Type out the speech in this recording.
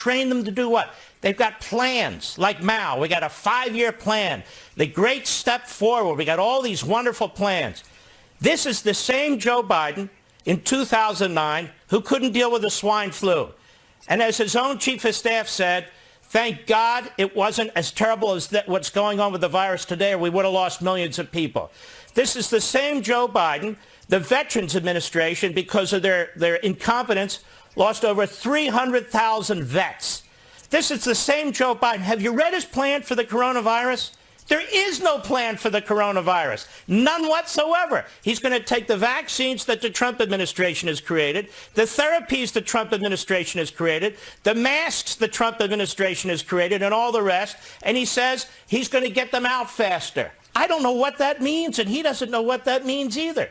train them to do what? They've got plans like Mao. We got a five-year plan. The great step forward. We got all these wonderful plans. This is the same Joe Biden in 2009 who couldn't deal with the swine flu. And as his own chief of staff said, thank God it wasn't as terrible as what's going on with the virus today or we would have lost millions of people. This is the same Joe Biden, the Veterans Administration, because of their, their incompetence, lost over 300,000 vets. This is the same Joe Biden. Have you read his plan for the coronavirus? There is no plan for the coronavirus. None whatsoever. He's going to take the vaccines that the Trump administration has created, the therapies the Trump administration has created, the masks the Trump administration has created, and all the rest, and he says he's going to get them out faster. I don't know what that means, and he doesn't know what that means either.